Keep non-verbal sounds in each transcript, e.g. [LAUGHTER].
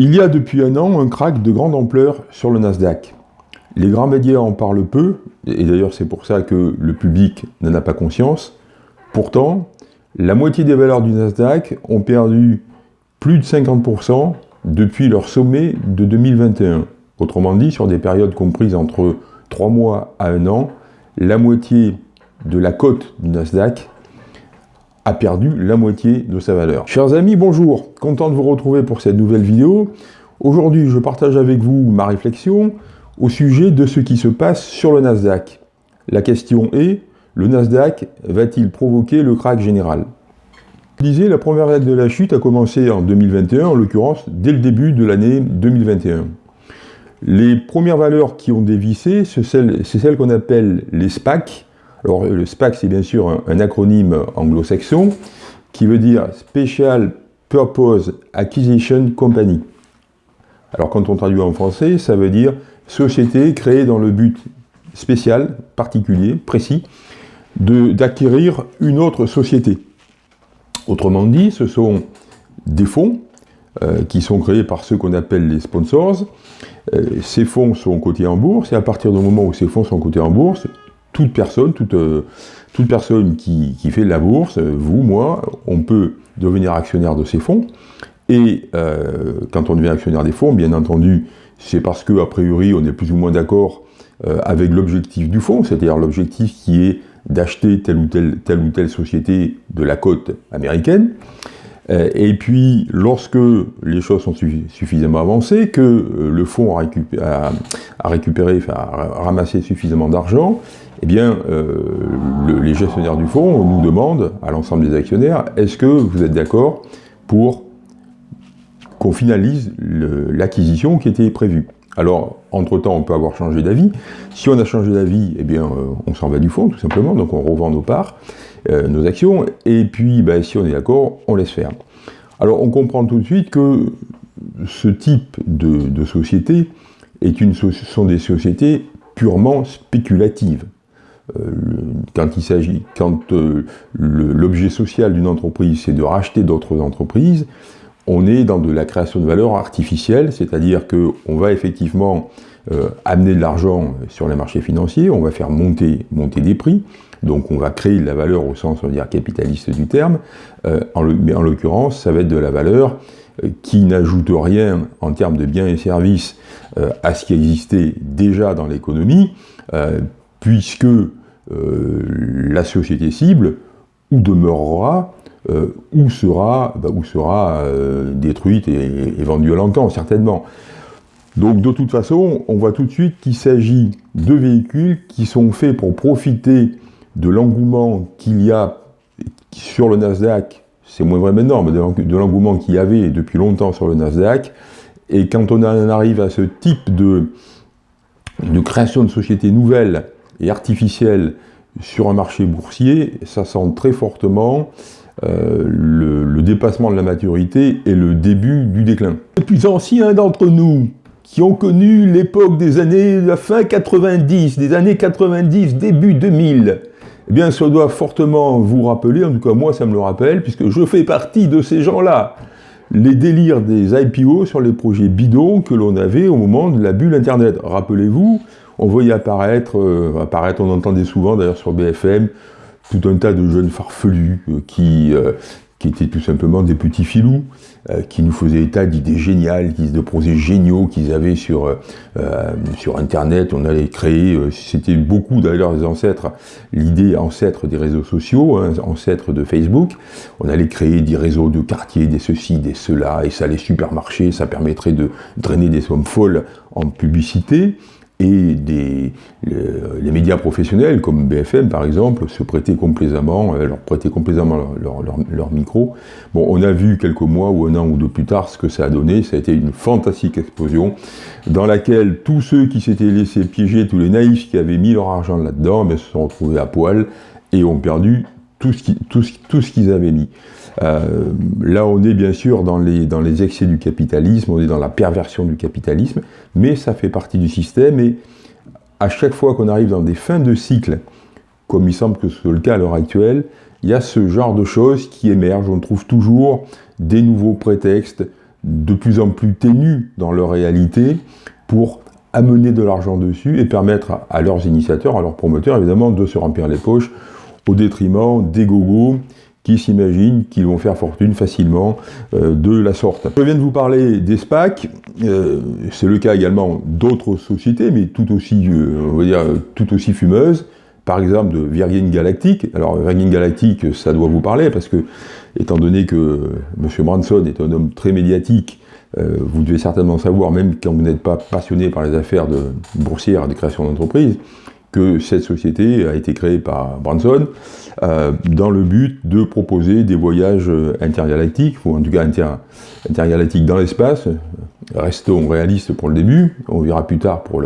Il y a depuis un an un crack de grande ampleur sur le Nasdaq. Les grands médias en parlent peu, et d'ailleurs c'est pour ça que le public n'en a pas conscience. Pourtant, la moitié des valeurs du Nasdaq ont perdu plus de 50% depuis leur sommet de 2021. Autrement dit, sur des périodes comprises entre 3 mois à 1 an, la moitié de la cote du Nasdaq perdu la moitié de sa valeur. Chers amis, bonjour, content de vous retrouver pour cette nouvelle vidéo. Aujourd'hui, je partage avec vous ma réflexion au sujet de ce qui se passe sur le Nasdaq. La question est, le Nasdaq va-t-il provoquer le crack général? Disais, la première vague de la chute a commencé en 2021, en l'occurrence dès le début de l'année 2021. Les premières valeurs qui ont dévissé, c'est celles, qu'on appelle les SPAC. Alors le SPAC, c'est bien sûr un, acronyme anglo-saxon qui veut dire Special Purpose Acquisition Company. Alors quand on traduit en français, ça veut dire société créée dans le but spécial, particulier, précis, d'acquérir une autre société. Autrement dit, ce sont des fonds euh, qui sont créés par ceux qu'on appelle les sponsors. Euh, ces fonds sont cotés en bourse, et à partir du moment où ces fonds sont cotés en bourse, toute personne, toute, euh, toute personne qui, fait de la bourse, vous, moi, on peut devenir actionnaire de ces fonds. Et quand on devient actionnaire des fonds, bien entendu, c'est parce que, a priori, on est plus ou moins d'accord avec l'objectif du fonds, c'est-à-dire l'objectif qui est d'acheter telle ou telle, telle ou telle société de la côte américaine. Euh, et puis, lorsque les choses sont suffisamment avancées, que euh, le fonds a, récupéré, a ramassé suffisamment d'argent, eh bien, euh, les gestionnaires du fonds nous demandent, à l'ensemble des actionnaires, est-ce que vous êtes d'accord pour qu'on finalise l'acquisition qui était prévue? Alors, entre-temps, on peut avoir changé d'avis. Si on a changé d'avis, eh bien, on s'en va du fonds, tout simplement, donc on revend nos parts. Euh, nos actions, et puis ben, si on est d'accord, on laisse faire. Alors on comprend tout de suite que ce type de, société est une, sont des sociétés purement spéculatives. Euh, quand il s'agit, quand euh, l'objet social d'une entreprise, c'est de racheter d'autres entreprises, on est dans de la création de valeur artificielle, c'est-à-dire qu'on va effectivement amener de l'argent sur les marchés financiers, on va faire monter, monter des prix, donc on va créer de la valeur au sens on dire, capitaliste du terme, euh, mais en l'occurrence, ça va être de la valeur euh, qui n'ajoute rien en termes de biens et services euh, à ce qui existait déjà dans l'économie, puisque la société cible ou demeurera ou sera, bah, sera détruite et, et vendue à l'encan, certainement. Donc de toute façon, on voit tout de suite qu'il s'agit de véhicules qui sont faits pour profiter de l'engouement qu'il y a sur le Nasdaq, c'est moins vrai maintenant, mais de l'engouement qu'il y avait depuis longtemps sur le Nasdaq, et quand on en arrive à ce type de, de création de sociétés nouvelles et sur un marché boursier, ça sent très fortement euh, le, dépassement de la maturité et le début du déclin. Les plus anciens d'entre nous, qui ont connu l'époque des années, la fin 90, des années 90, début 2000, eh bien, ça doit fortement vous rappeler, en tout cas moi ça me le rappelle, puisque je fais partie de ces gens-là, les délires des IPO sur les projets bidons que l'on avait au moment de la bulle Internet. Rappelez-vous, on voyait apparaître, euh, apparaître, on entendait souvent d'ailleurs sur BFM, tout un tas de jeunes farfelus euh, qui, euh, qui étaient tout simplement des petits filous, qui nous faisaient état d'idées géniales, de projets géniaux qu'ils avaient sur, Internet. On allait créer, c'était beaucoup d'ailleurs les ancêtres, l'idée ancêtre des réseaux sociaux, hein, ancêtre de Facebook. On allait créer des réseaux de quartiers, des ceci, des cela, et ça allait super marcher, ça permettrait de drainer des sommes folles en publicité et des, les médias professionnels, comme BFM par exemple, se prêtaient complaisamment, euh, leur prêtaient complaisamment leur, micro. Bon, on a vu quelques mois ou un an ou deux plus tard ce que ça a donné, ça a été une fantastique explosion, dans laquelle tous ceux qui s'étaient laissés piéger, tous les naïfs qui avaient mis leur argent là-dedans, ben, se sont retrouvés à poil et ont perdu tout ce, qu'ils avaient mis. Euh, là, on est bien sûr dans les, dans les excès du capitalisme, on est dans la perversion du capitalisme, mais ça fait partie du système, et à chaque fois qu'on arrive dans des fins de cycle, comme il semble que ce soit le cas à l'heure actuelle, il y a ce genre de choses qui émergent, on trouve toujours des nouveaux prétextes, de plus en plus ténues dans leur réalité pour amener de l'argent dessus et permettre à, leurs initiateurs, à leurs promoteurs, évidemment, de se remplir les poches au détriment des gogos qui s'imaginent qu'ils vont faire fortune facilement euh, de la sorte. Je viens de vous parler des SPAC, euh, c'est le cas également d'autres sociétés, mais tout aussi, euh, on va dire, tout aussi fumeuses, par exemple de Virgin Galactic. Alors Virgin Galactic, ça doit vous parler, parce que, étant donné que M. Branson est un homme très médiatique, vous devez certainement savoir, même quand vous n'êtes pas passionné par les affaires de boursières et de création d'entreprise, que cette société a été créée par Branson euh, dans le but de proposer des voyages intergalactiques, ou en tout cas intergalactiques dans l'espace. Restons réalistes pour le début, on verra plus tard pour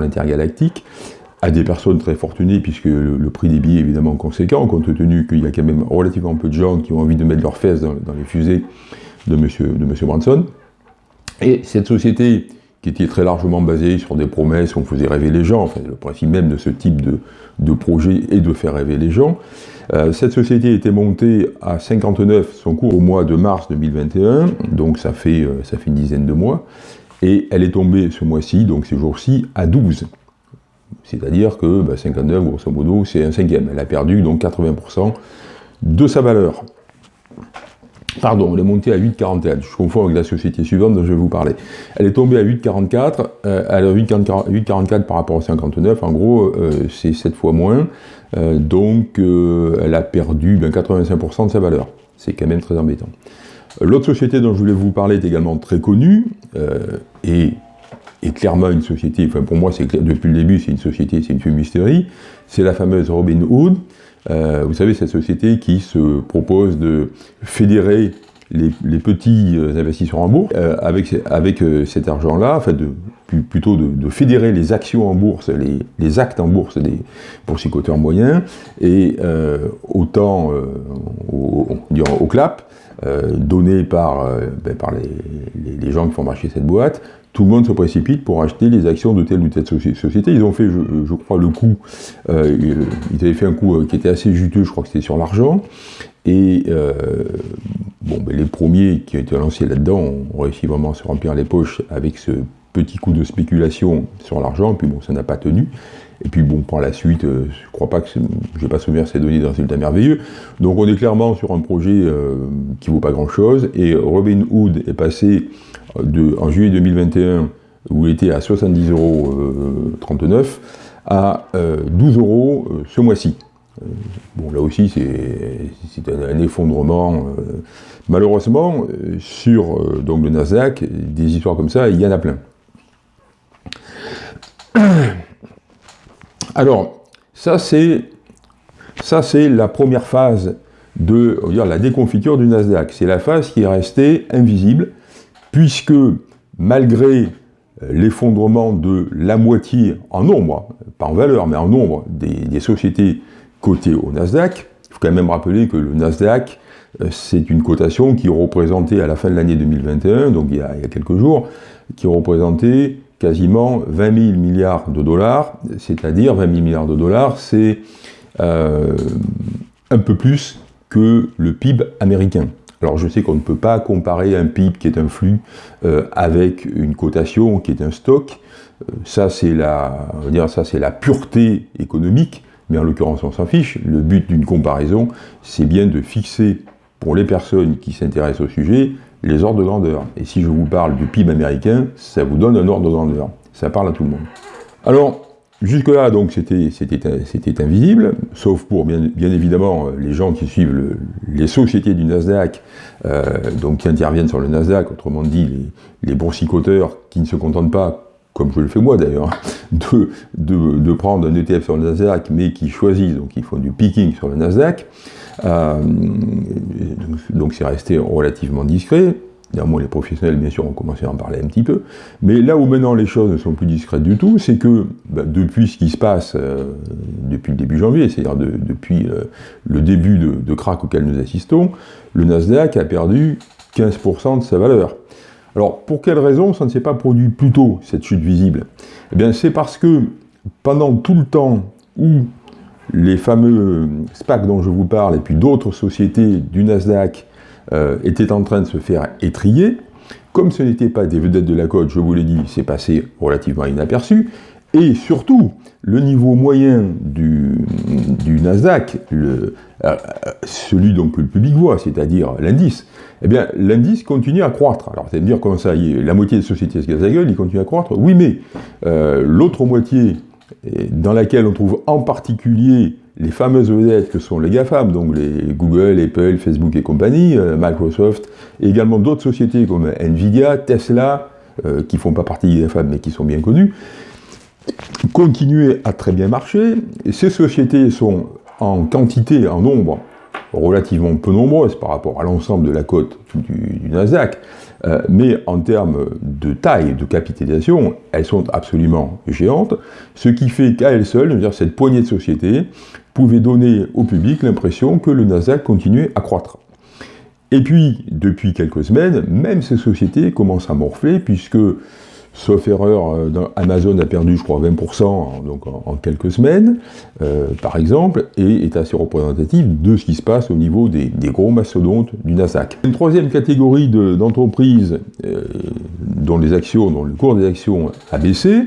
l'intergalactique, pour à des personnes très fortunées, puisque le, prix des billets est évidemment conséquent, compte tenu qu'il y a quand même relativement peu de gens qui ont envie de mettre leurs fesses dans, les fusées de M. de monsieur Branson. Et cette société qui était très largement basé sur des promesses, on faisait rêver les gens, enfin, le principe même de ce type de, projet est de faire rêver les gens. Euh, cette société était montée à 59 son cours au mois de mars 2021, donc ça fait, euh, ça fait une dizaine de mois, et elle est tombée ce mois-ci, donc ces jours-ci, à 12. C'est-à-dire que 59, bah, grosso modo, c'est un cinquième. Elle a perdu donc 80% de sa valeur. Pardon, elle est montée à 8,41. Je confonds avec la société suivante dont je vais vous parler. Elle est tombée à 8,44. Euh, elle a 8,44 par rapport à 59. En gros, euh, c'est 7 fois moins. Euh, donc, elle a perdu 85% ben, de sa valeur. C'est quand même très embêtant. L'autre société dont je voulais vous parler est également très connue et clairement une société, enfin pour moi, c'est depuis le début, c'est une société, c'est une fumisterie, c'est la fameuse Robin Hood. Euh, vous savez, cette société qui se propose de fédérer les, petits euh, investisseurs en bourse, euh, avec, avec cet argent-là, enfin plutôt de, fédérer les actions en bourse, les, actes en bourse des boursicoteurs moyens, et autant au, au, clap, donné par, ben, par les, les, gens qui font marcher cette boîte, tout le monde se précipite pour acheter les actions de telle ou telle société. Ils ont fait, je, crois, le coup, euh, ils avaient fait un coup euh, qui était assez juteux, je crois que c'était sur l'argent, et euh, bon, ben, les premiers qui ont été lancés là-dedans ont réussi vraiment à se remplir les poches avec ce petit coup de spéculation sur l'argent, puis bon, ça n'a pas tenu. Et puis bon, par la suite, euh, je crois pas que, je vais pas souvenir ces données d'un résultat merveilleux. Donc on est clairement sur un projet euh, qui vaut pas grand-chose, et Robin Hood est passé de, en juillet 2021, où il était à 70,39 euros, à 12 euros ce mois-ci. Bon, là aussi, c'est un, effondrement. malheureusement, sur donc le Nasdaq, des histoires comme ça, il y en a plein. [COUGHS] Alors, ça c'est la première phase de la déconfiture du Nasdaq. C'est la phase qui est restée invisible, puisque malgré l'effondrement de la moitié en nombre, pas en valeur, mais en nombre des, sociétés cotées au Nasdaq, il faut quand même rappeler que le Nasdaq, euh, c'est une cotation qui représentait à la fin de l'année 2021, donc il y, a, quelques jours, qui représentait quasiment 20 000 milliards de dollars, c'est-à-dire 20 000 milliards de dollars, c'est euh, un peu plus que le PIB américain. Alors je sais qu'on ne peut pas comparer un PIB qui est un flux euh, avec une cotation qui est un stock. Ça c'est la, dire ça c'est la pureté économique, mais en l'occurrence on s'en fiche. Le but d'une comparaison, c'est bien de fixer pour les personnes qui s'intéressent au sujet les ordres de grandeur. Et si je vous parle du PIB américain, ça vous donne un ordre de grandeur. Ça parle à tout le monde. Alors, jusque-là, donc, c'était invisible, sauf pour, bien, évidemment, les gens qui suivent les sociétés du Nasdaq, euh, donc qui interviennent sur le Nasdaq, autrement dit, les, les boursicoteurs qui ne se contentent pas comme je le fais moi d'ailleurs, [LAUGHS] de, de, prendre un ETF sur le Nasdaq, mais qui choisissent, donc ils font du picking sur le Nasdaq, euh, donc c'est resté relativement discret. Néanmoins, les professionnels, bien sûr, ont commencé à en parler un petit peu. Mais là où maintenant les choses ne sont plus discrètes du tout, c'est que bah, depuis ce qui se passe euh, depuis le début janvier, c'est-à-dire depuis euh, le début de, de crack auquel nous assistons, le Nasdaq a perdu 15% de sa valeur. Alors, pour quelle raison ça ne s'est pas produit plus tôt, cette chute visible? Eh bien, c'est parce que pendant tout le temps où les fameux SPAC dont je vous parle, et puis d'autres sociétés du Nasdaq, euh, étaient en train de se faire étrier, Comme ce n'était pas des vedettes de la cote, je vous l'ai dit, c'est passé relativement inaperçu. Et surtout, le niveau moyen du, Nasdaq, le, euh, celui donc que le public voit, c'est-à-dire l'indice, eh bien, l'indice continue à croître. Alors, c'est à dire comment ça, la moitié des sociétés se cassent la gueule, il continue à croître. Oui, mais euh, l'autre moitié, dans laquelle on trouve en particulier les fameuses vedettes que sont les GAFAM, donc les Google, Apple, Facebook et compagnie, euh, Microsoft, et également d'autres sociétés comme Nvidia, Tesla, qui ne font pas partie des GAFAM mais qui sont bien connues, continuer à très bien marcher. Ces sociétés sont en quantité, en nombre, relativement peu nombreuses par rapport à l'ensemble de la cote du, Nasdaq, euh, mais en termes de taille, de capitalisation, elles sont absolument géantes, ce qui fait qu'à elles seules, cette poignée de sociétés pouvait donner au public l'impression que le Nasdaq continuait à croître. Et puis, depuis quelques semaines, même ces sociétés commencent à morfler, puisque Sauf erreur, euh, Amazon a perdu, je crois, 20% donc en, quelques semaines, euh, par exemple, et est assez représentatif de ce qui se passe au niveau des, gros mastodontes du Nasdaq. Une troisième catégorie d'entreprises euh, dont les actions, dont le cours des actions a baissé,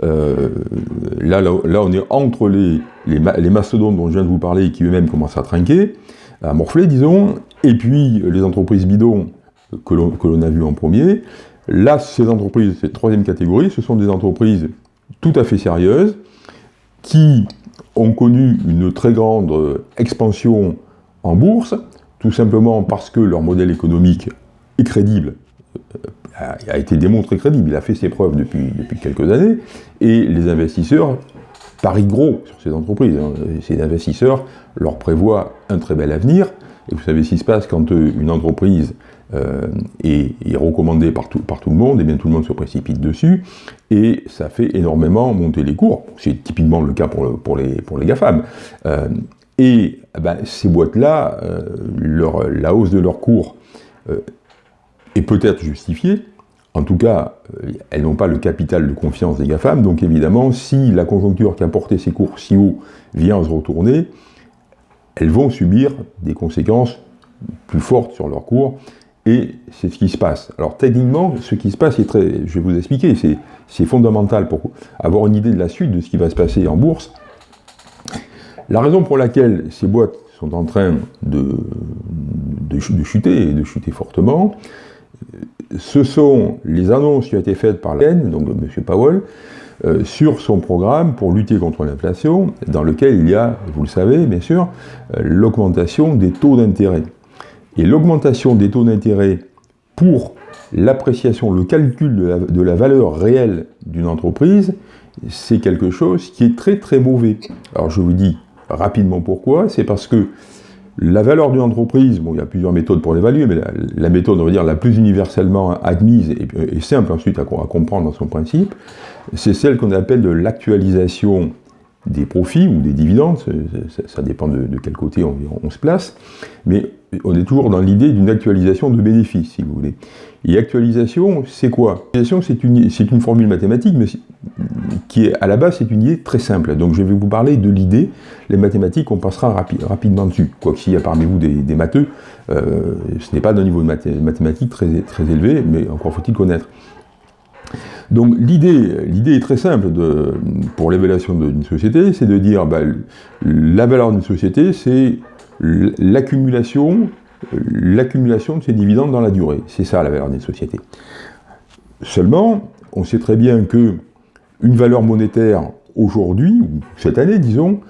là, là, on est entre les, les, mastodontes dont je viens de vous parler qui eux-mêmes commencent à trinquer, à morfler, disons, et puis les entreprises bidons que l'on a vues en premier, Là, ces entreprises, cette troisième catégorie, ce sont des entreprises tout à fait sérieuses qui ont connu une très grande euh, expansion en bourse, tout simplement parce que leur modèle économique est crédible, euh, a été démontré crédible, il a fait ses preuves depuis, depuis quelques années, et les investisseurs parient gros sur ces entreprises. Hein. Ces investisseurs leur prévoient un très bel avenir, et vous savez ce qui se passe quand euh, une entreprise euh, est, recommandée par tout, le monde, et bien tout le monde se précipite dessus, et ça fait énormément monter les cours. C'est typiquement le cas pour, les, pour les GAFAM. Euh, et ben, ces boîtes-là, la hausse de leurs cours est peut-être justifiée, en tout cas, elles n'ont pas le capital de confiance des GAFAM, donc évidemment, si la conjoncture qui a porté ces cours si haut vient se retourner, elles vont subir des conséquences plus fortes sur leur cours, et c'est ce qui se passe. Alors techniquement, ce qui se passe est très... Je vais vous expliquer, c'est fondamental pour avoir une idée de la suite de ce qui va se passer en bourse. La raison pour laquelle ces boîtes sont en train de, de, chuter, et de chuter fortement, ce sont les annonces qui ont été faites par la haine, donc M. Powell, euh, sur son programme pour lutter contre l'inflation, dans lequel il y a, vous le savez bien sûr, euh, l'augmentation des taux d'intérêt. Et l'augmentation des taux d'intérêt pour l'appréciation, le calcul de la, valeur réelle d'une entreprise, c'est quelque chose qui est très très mauvais. Alors je vous dis rapidement pourquoi, c'est parce que la valeur d'une entreprise, bon, il y a plusieurs méthodes pour l'évaluer, mais la, méthode, on va dire, la plus universellement admise et, simple ensuite à, comprendre dans son principe, c'est celle qu'on appelle de l'actualisation des profits ou des dividendes, ça, dépend de, quel côté on, se place, mais on est toujours dans l'idée d'une actualisation de bénéfices, si vous voulez. Et actualisation, c'est quoi? C'est une, formule mathématique, mais qui est, à la base, c'est une idée très simple. Donc je vais vous parler de l'idée, les mathématiques, on passera rapidement dessus. Quoique s'il y a parmi vous des, matheux, euh, ce n'est pas d'un niveau de mathématiques très élevé, mais encore faut-il connaître. Donc l'idée est très simple pour l'évaluation d'une société, c'est de dire bah, la valeur d'une société, c'est l'accumulation l'accumulation de ces dividendes dans la durée. C'est ça la valeur d'une société. Seulement, on sait très bien que une valeur monétaire aujourd'hui, ou cette année disons,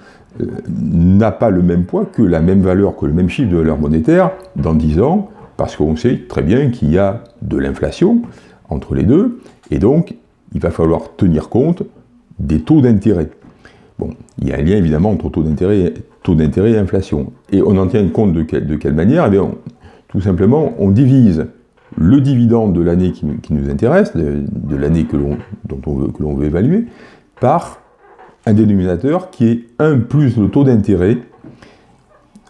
euh, n'a pas le même poids que la même valeur, que le même chiffre de valeur monétaire dans 10 ans, parce qu'on sait très bien qu'il y a de l'inflation entre les deux, et donc il va falloir tenir compte des taux d'intérêt. Bon, il y a un lien évidemment entre taux d'intérêt et inflation. Et on en tient compte de, de quelle manière? Eh Tout simplement, on divise le dividende de l'année qui, nous intéresse, de, l'année veut, que l'on veut évaluer, par un dénominateur qui est 1 plus le taux d'intérêt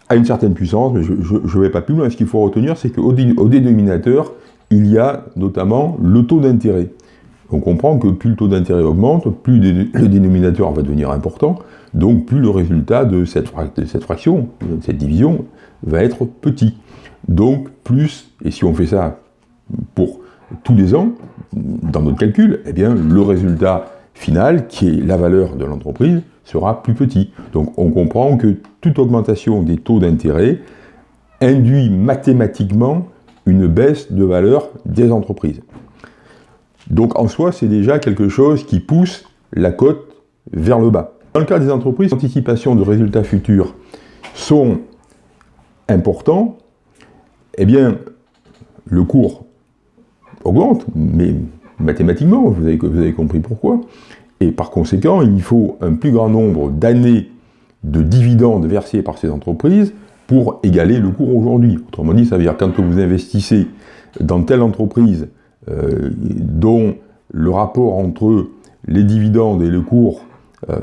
à une certaine puissance, mais je ne vais pas plus loin. Ce qu'il faut retenir, c'est qu'au au dénominateur, il y a notamment le taux d'intérêt. On comprend que plus le taux d'intérêt augmente, plus le dénominateur va devenir important, donc plus le résultat de cette, fraction, de cette division, va être petit. Donc plus, et si on fait ça pour tous les ans, dans notre calcul, eh bien, le résultat final, qui est la valeur de l'entreprise, sera plus petit. Donc on comprend que toute augmentation des taux d'intérêt induit mathématiquement une baisse de valeur des entreprises. Donc en soi, c'est déjà quelque chose qui pousse la cote vers le bas. Dans le cas des entreprises, les anticipations de résultats futurs sont importants, eh bien, le cours augmente, mais mathématiquement, vous avez, vous avez compris pourquoi. Et par conséquent, il faut un plus grand nombre d'années de dividendes versés par ces entreprises pour égaler le cours aujourd'hui. Autrement dit, ça veut dire quand vous investissez dans telle entreprise euh, dont le rapport entre les dividendes et le cours, euh,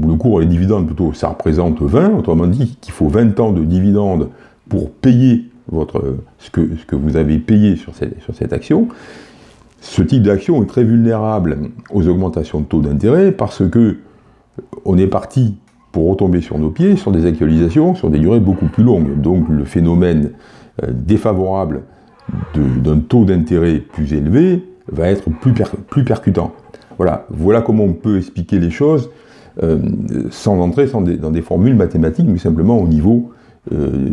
ou le cours et les dividendes plutôt, ça représente 20, autrement dit qu'il faut 20 ans de dividendes pour payer votre, ce, que, ce que vous avez payé sur cette, sur cette action, ce type d'action est très vulnérable aux augmentations de taux d'intérêt parce que on est parti pour retomber sur nos pieds sur des actualisations sur des durées beaucoup plus longues. Donc le phénomène euh, défavorable d'un taux d'intérêt plus élevé va être plus, percutant. Voilà, comment on peut expliquer les choses euh, sans entrer dans des formules mathématiques, mais simplement au niveau, euh,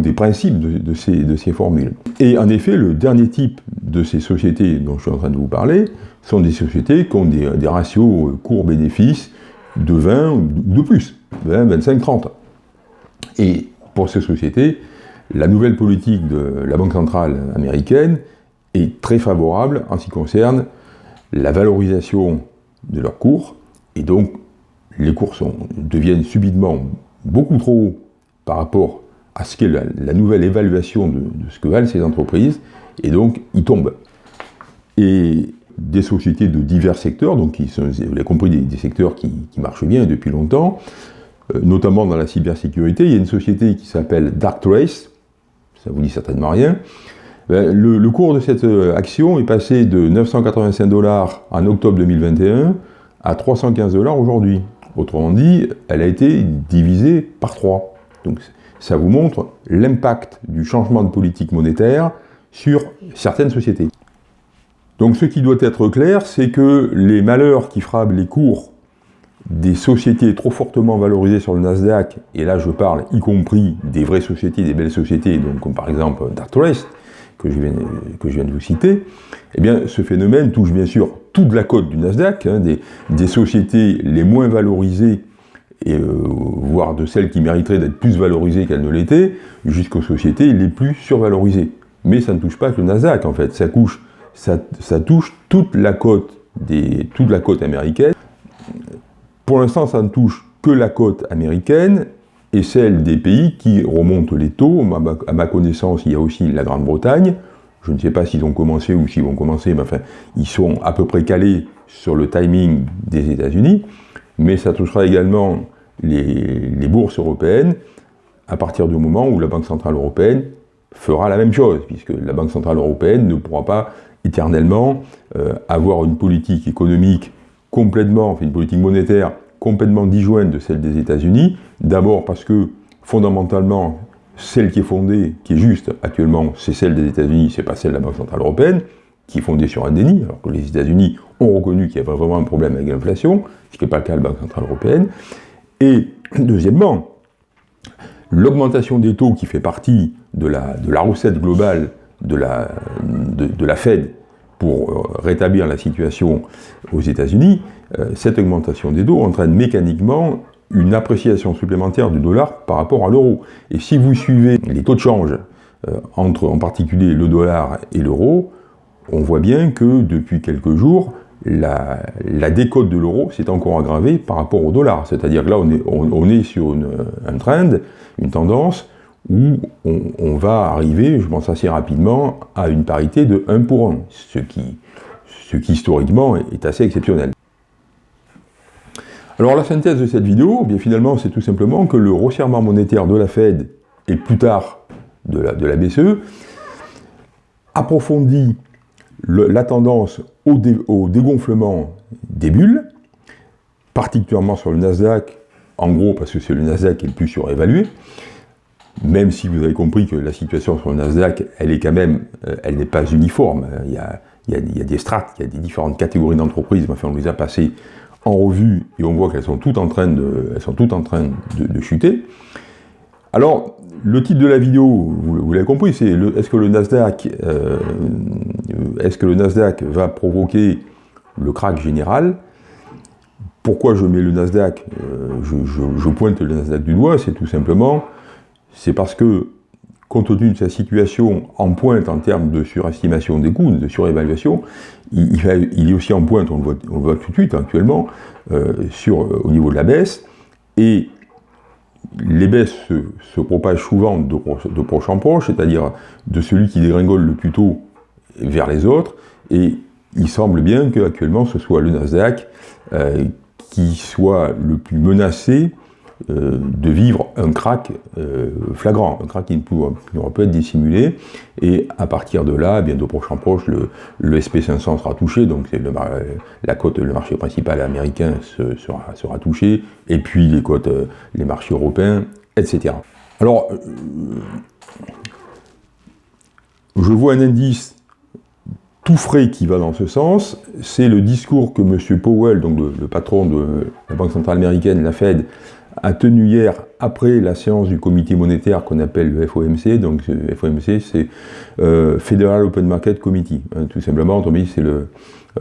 des principes de, ces, formules. Et en effet, le dernier type de ces sociétés dont je suis en train de vous parler sont des sociétés qui ont des, ratios cours-bénéfices de 20 ou de plus, 20, 25, 30. Et pour ces sociétés, la nouvelle politique de la Banque centrale américaine est très favorable en ce qui concerne la valorisation de leurs cours, et donc les cours deviennent subitement beaucoup trop hauts par rapport à ce qu'est la, nouvelle évaluation de, ce que valent ces entreprises, et donc ils tombent. Et des sociétés de divers secteurs, donc vous l'avez compris, des, secteurs qui, marchent bien depuis longtemps, euh, notamment dans la cybersécurité. Il y a une société qui s'appelle Darktrace, ça vous dit certainement rien. Ben, le, le, cours de cette euh, action est passé de 985 dollars en octobre 2021 à 315 dollars aujourd'hui. Autrement dit, elle a été divisée par 3. Donc ça vous montre l'impact du changement de politique monétaire sur certaines sociétés. Donc ce qui doit être clair, c'est que les malheurs qui frappent les cours des sociétés trop fortement valorisées sur le Nasdaq, et là je parle y compris des vraies sociétés, des belles sociétés, comme par exemple Dartrest, que je, viens, de vous citer, eh bien ce phénomène touche bien sûr toute la cote du Nasdaq, hein, des, sociétés les moins valorisées, et, euh, voire de celles qui mériteraient d'être plus valorisées qu'elles ne l'étaient, jusqu'aux sociétés les plus survalorisées. Mais ça ne touche pas que le Nasdaq en fait, ça, touche toute la côte américaine, pour l'instant, ça ne touche que la cote américaine et celle des pays qui remontent les taux. À ma connaissance, il y a aussi la Grande-Bretagne. Je ne sais pas s'ils ont commencé ou s'ils vont commencer, mais enfin, ils sont à peu près calés sur le timing des États-Unis. Mais ça touchera également les, les, bourses européennes à partir du moment où la Banque Centrale Européenne fera la même chose, puisque la Banque Centrale Européenne ne pourra pas éternellement euh, avoir une politique économique complètement, enfin une politique monétaire complètement disjointe de celle des États-Unis. D'abord parce que, fondamentalement, celle qui est fondée, qui est juste actuellement, c'est celle des États-Unis, c'est pas celle de la Banque Centrale Européenne, qui est fondée sur un déni, alors que les États-Unis ont reconnu qu'il y avait vraiment un problème avec l'inflation, ce qui n'est pas le cas de la Banque Centrale Européenne. Et deuxièmement, l'augmentation des taux qui fait partie de la, de la recette globale de la, de, de la Fed pour euh, rétablir la situation aux États-Unis, euh, cette augmentation des taux entraîne mécaniquement une appréciation supplémentaire du dollar par rapport à l'euro. Et si vous suivez les taux de change euh, entre en particulier le dollar et l'euro, on voit bien que depuis quelques jours, la, décote de l'euro s'est encore aggravée par rapport au dollar. C'est-à-dire que là, on est, sur un trend, une tendance où on, va arriver, je pense assez rapidement, à une parité de 1 pour 1, ce qui, historiquement est assez exceptionnel. Alors la synthèse de cette vidéo, eh bien finalement c'est tout simplement que le resserrement monétaire de la Fed et plus tard de la, BCE approfondit la tendance au, au dégonflement des bulles, particulièrement sur le Nasdaq, en gros parce que c'est le Nasdaq qui est le plus surévalué, même si vous avez compris que la situation sur le Nasdaq, elle est quand même, euh, elle n'est pas uniforme. Il y, a, il, y a, des strates, il y a des différentes catégories d'entreprises, enfin on les a passées en revue et on voit qu'elles sont toutes en train de, elles sont toutes en train de, chuter. Alors, le titre de la vidéo, vous, l'avez compris, c'est est-ce que le Nasdaq, euh, est-ce que le Nasdaq va provoquer le crack général? Pourquoi je mets le Nasdaq euh, je, pointe le Nasdaq du doigt, c'est tout simplement, c'est parce que compte tenu de sa situation en pointe en termes de surestimation des coûts, de surévaluation, il, est aussi en pointe, on le voit, on voit tout de suite actuellement, euh, sur, au niveau de la baisse, et les baisses se, propagent souvent de, de proche en proche, c'est-à-dire de celui qui dégringole le plus tôt vers les autres, et il semble bien qu'actuellement ce soit le Nasdaq euh, qui soit le plus menacé euh, de vivre un crack euh, flagrant, un crack qui ne pourra pas être dissimulé, et à partir de là, bien de proche en proche, le, SP500 sera touché, donc le, la cote, le marché principal américain sera, touché, et puis les cotes, les marchés européens, etc. Alors, je vois un indice tout frais qui va dans ce sens, c'est le discours que M. Powell, donc le, patron de la Banque Centrale Américaine, la Fed, a tenu hier après la séance du comité monétaire qu'on appelle le FOMC, donc FOMC c'est euh, Federal Open Market Committee, hein, tout simplement,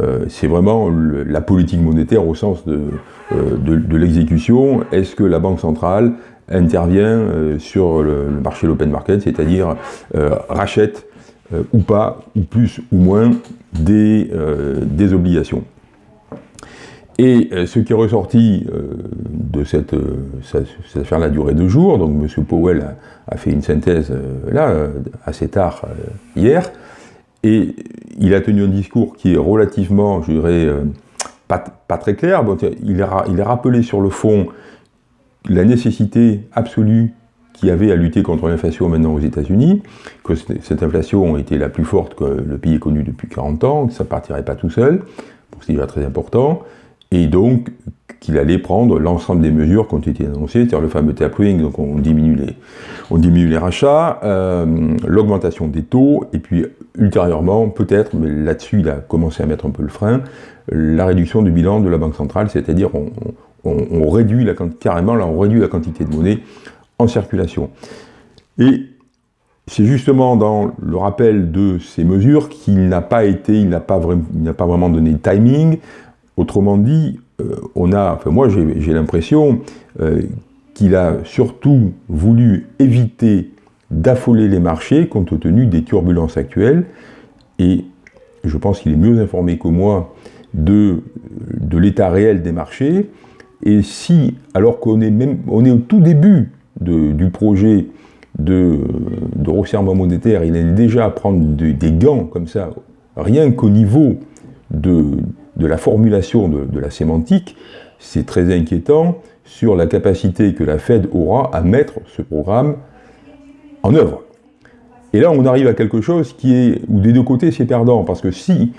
euh, c'est vraiment la politique monétaire au sens de, euh, de, l'exécution. Est-ce que la Banque centrale intervient sur le, le marché de l'open market, c'est-à-dire rachète ou pas, ou plus ou moins, des, des obligations? Et euh, ce qui est ressorti de cette, cette affaire-là duré deux jours, donc M. Powell a, fait une synthèse là, assez tard hier, et il a tenu un discours qui est relativement, je dirais, pas, très clair. il, a, il a rappelé sur le fond la nécessité absolue qui avait à lutter contre l'inflation maintenant aux États-Unis, que cette inflation était la plus forte que le pays ait connue depuis 40 ans, que ça ne partirait pas tout seul, c'est déjà très important, et donc qu'il allait prendre l'ensemble des mesures qui ont été annoncées, c'est-à-dire le fameux tapering, donc on diminue les, on diminue les rachats, euh, l'augmentation des taux, et puis ultérieurement, peut-être, mais là-dessus il a commencé à mettre un peu le frein, la réduction du bilan de la Banque centrale, c'est-à-dire on, on, réduit la, carrément, là, on réduit la quantité de monnaie en circulation. Et c'est justement dans le rappel de ces mesures qu'il n'a pas été, il n'a pas, pas, vraiment donné de timing. Autrement dit, euh, on a, moi j'ai l'impression euh, qu'il a surtout voulu éviter d'affoler les marchés compte tenu des turbulences actuelles. Et je pense qu'il est mieux informé que moi de, l'état réel des marchés. Et si, alors qu'on est, même, on est au tout début du projet de, de, resserrement monétaire, il est déjà à prendre des gants comme ça, rien qu'au niveau de, la formulation de, la sémantique, c'est très inquiétant sur la capacité que la Fed aura à mettre ce programme en œuvre. Et là, on arrive à quelque chose qui est, où des deux côtés, c'est perdant, parce que si,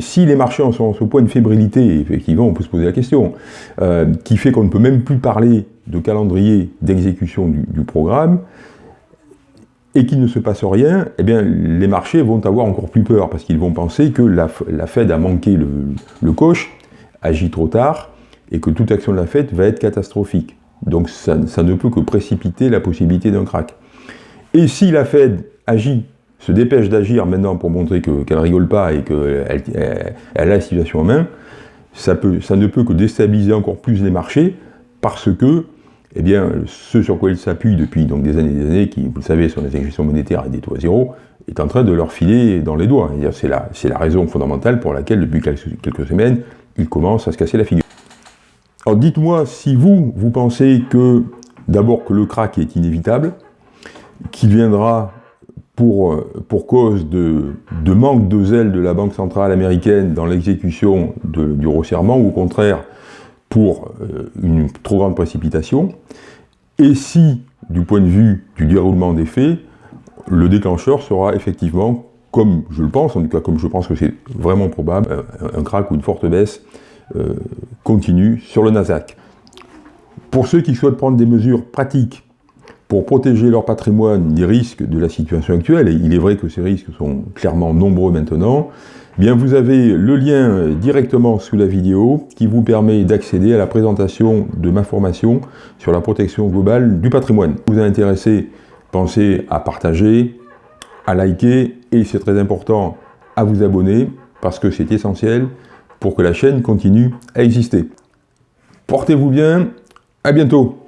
si les marchés sont à ce point de fébrilité, effectivement, on peut se poser la question, euh, qui fait qu'on ne peut même plus parler de calendrier d'exécution du, programme, et qu'il ne se passe rien, eh bien, les marchés vont avoir encore plus peur, parce qu'ils vont penser que la, Fed a manqué le, coche, agit trop tard, et que toute action de la Fed va être catastrophique. Donc ça, ne peut que précipiter la possibilité d'un crack. Et si la Fed agit, se dépêche d'agir maintenant pour montrer qu'elle ne rigole pas et qu'elle elle, a la situation en main, ça, peut, ça ne peut que déstabiliser encore plus les marchés, parce que eh bien, ce sur quoi ils s'appuient depuis donc, des années et des années, qui, vous le savez, sont des injections monétaires et des taux zéro, est en train de leur filer dans les doigts. C'est la, raison fondamentale pour laquelle, depuis quelques semaines, ils commencent à se casser la figure. Alors dites-moi si vous, vous pensez que, d'abord, que le crack est inévitable, qu'il viendra pour, pour cause de, de, manque de zèle de la Banque Centrale Américaine dans l'exécution du resserrement, ou au contraire, pour euh, une trop grande précipitation, et si, du point de vue du déroulement des faits, le déclencheur sera effectivement, comme je le pense, en tout cas comme je pense que c'est vraiment probable, un, crack ou une forte baisse euh, continue sur le Nasdaq. Pour ceux qui souhaitent prendre des mesures pratiques pour protéger leur patrimoine des risques de la situation actuelle, et il est vrai que ces risques sont clairement nombreux maintenant, bien vous avez le lien directement sous la vidéo qui vous permet d'accéder à la présentation de ma formation sur la protection globale du patrimoine. Vous êtes intéressé, pensez à partager, à liker et c'est très important à vous abonner parce que c'est essentiel pour que la chaîne continue à exister. Portez-vous bien, à bientôt